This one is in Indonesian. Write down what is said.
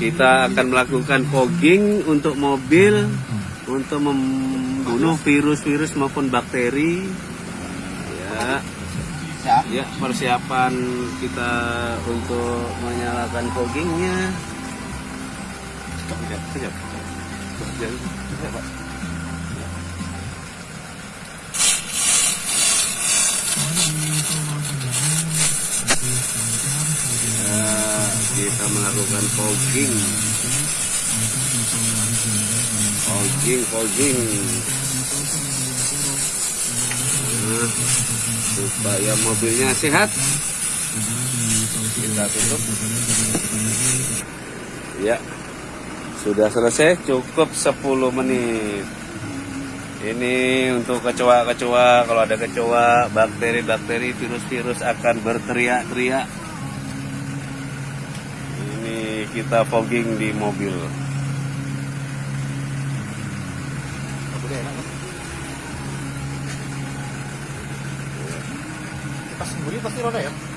Kita akan melakukan fogging untuk mobil untuk membunuh virus-virus maupun bakteri. Ya, ya persiapan kita untuk menyalakan foggingnya. Kita melakukan fogging. Fogging, fogging. Nah, supaya mobilnya sehat. Kita tutup. Ya, sudah selesai. Cukup 10 menit. Ini untuk kecoa-kecoa. Kalau ada kecoa, bakteri-bakteri, virus-virus akan berteriak-teriak. Kita fogging di mobil. Boleh enak. Pas sembunyi pasti roda ya.